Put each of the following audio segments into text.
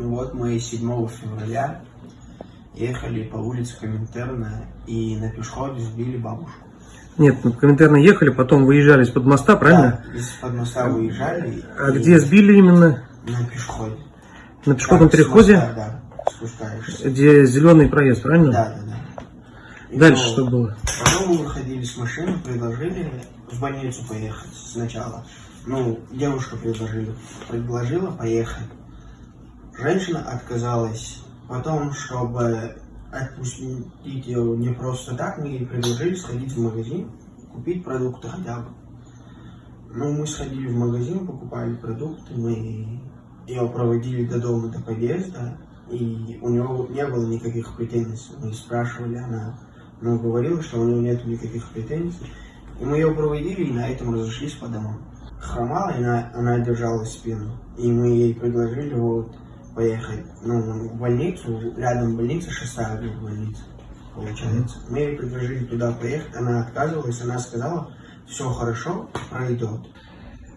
Ну вот мы 7 февраля ехали по улице Коминтерна и на пешеходе сбили бабушку. Нет, ну, комментарно ехали, потом выезжали из-под моста, правильно? Да, из-под моста выезжали. А и где сбили именно? На пешеходе. На пешеходном Так, переходе, моста, да, спускаешься. где зеленый проезд, правильно? Да, да, да. И Дальше то- что было? Потом мы выходили с машины, предложили в больницу поехать сначала. Ну, девушка предложила, предложила поехать. Женщина отказалась. Потом, чтобы отпустить ее не просто так, мы ей предложили сходить в магазин, купить продукты хотя бы. Ну, мы сходили в магазин, покупали продукты, мы ее проводили до дома, до подъезда, и у него не было никаких претензий. Мы спрашивали, она ну, говорила, что у него нет никаких претензий. И мы ее проводили, и на этом разошлись по домам. Хромала, и она, она держала спину. И мы ей предложили вот поехать ну, в больницу, рядом больница, шестая больница, получается. Мы ей предложили туда поехать, она отказывалась, она сказала, все хорошо, пройдет.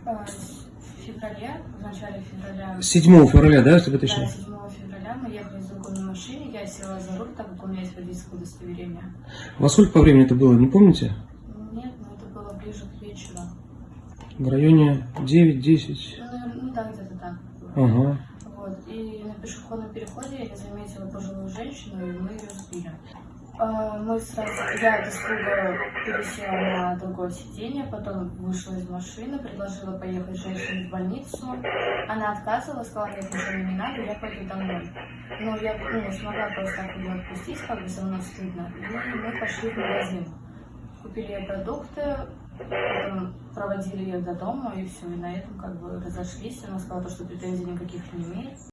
Э, В феврале, в начале февраля, 7 февраля, да, чтобы да, точно? 7 февраля мы ехали в другой машине, я села за руль, так как у меня есть водительское удостоверение. Во сколько по времени это было, не помните? Нет, ну это было ближе к вечеру. В районе 9-10. Ну, ну да, где-то так. Ага. Пешеходном переходе я заметила пожилую женщину, и мы ее сбили. А, Мы сразу, я без испуга пересела на другое сиденье, потом вышла из машины, предложила поехать женщине в больницу. Она отказывала, сказала, нет, ничего не надо, я пойду домой. Но я ну, смогла просто так ее отпустить, как бы со мной стыдно. И мы пошли в магазин. Купили ей продукты, потом проводили ее до дома, и все, и на этом как бы разошлись. Она сказала, что претензий никаких не имеет.